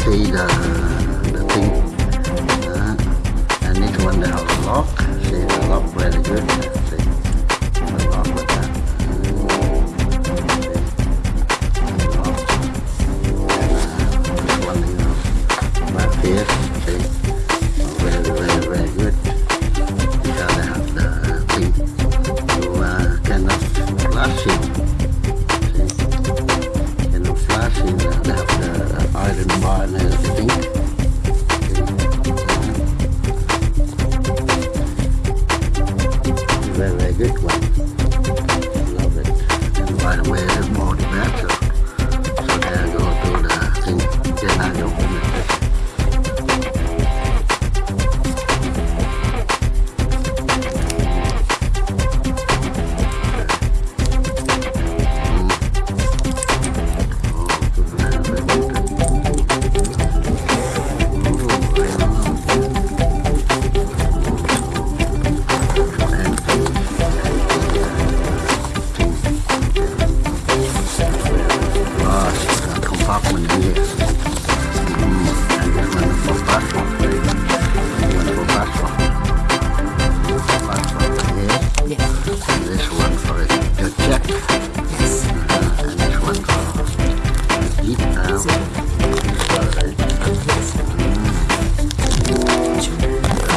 see the the thing. Uh, and this one they have lock. See the lock very good.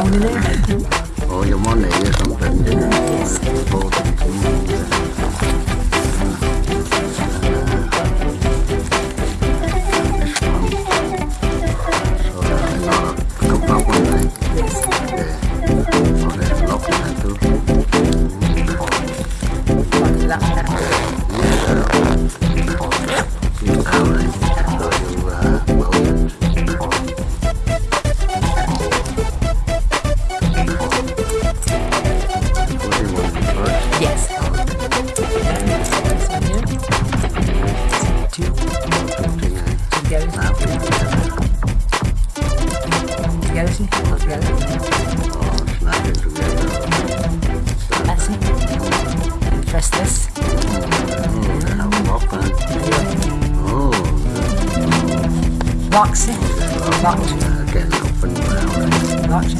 Phone in there? All your money or something. Yes. Both. Locked. I can open. Locked.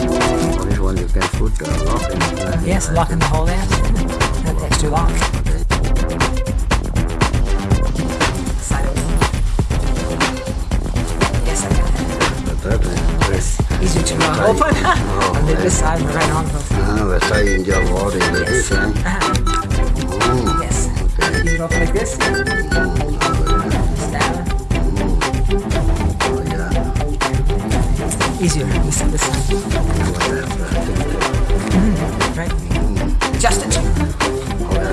Oh, this one you can put the lock in. uh, Yes, lock in the hole there. That lock. Side open. Yes, I can. But that is Easy uh, open. then this side, right on. Ah, we saying your body the Yes. design. Mm, Yes. You can open like this. Easier. This this side. Right? Adjust it.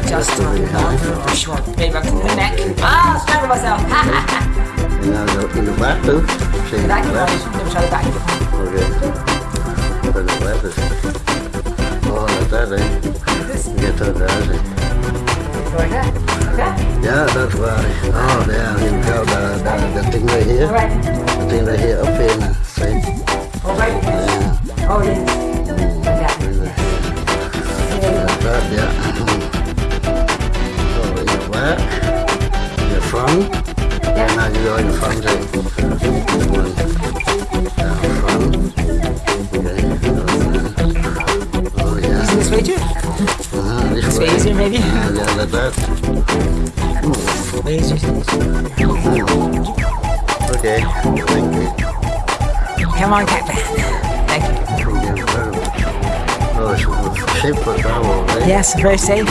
Adjust it. Long or short. Maybe back to the neck. Ah, strangle myself. And now go in the back too. See the back. Let me try the back. Okay. Open the back. Oh, like that, eh? This. Get to that? Like that. Yeah, that's right. Oh, there you go. The, the, the thing right here. Right. The thing right here up here now. Right. Yeah. Oh, yes. Like that. Like that, yeah. So in the back, in the front. And now you go in the front there. One. Down front. Okay. Oh, yeah. Using this way too? This This way. way easier, maybe? Uh, yeah, like that. Way easier. Okay, thank you. Come on. Thank you. Thank you very. It's safe for travel, right? Yes, very safe.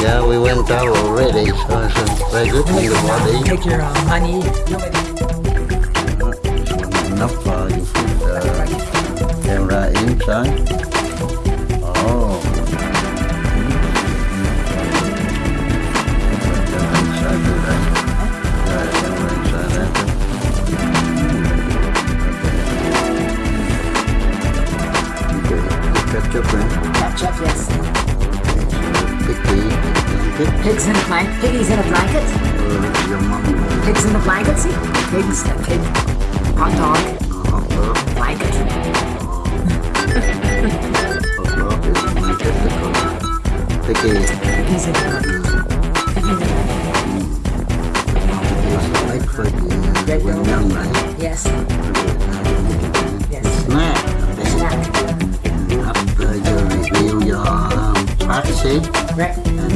Yeah, we went out already, so it's very good for the body. Take your uh, money. Enough uh, blanket. Pigs in a blanket. Piggies in a blanket. Uh, your mom, Pigs in a blanket, see? Pigs, a pig. Hot dog. hot dog. Blanket. Hot dog is blanket because picky Piggies in a blanket. is like for you. Great when bill. young, right? Yes. Yes. Snack. Okay. Snack. Up your review your um, privacy Right. and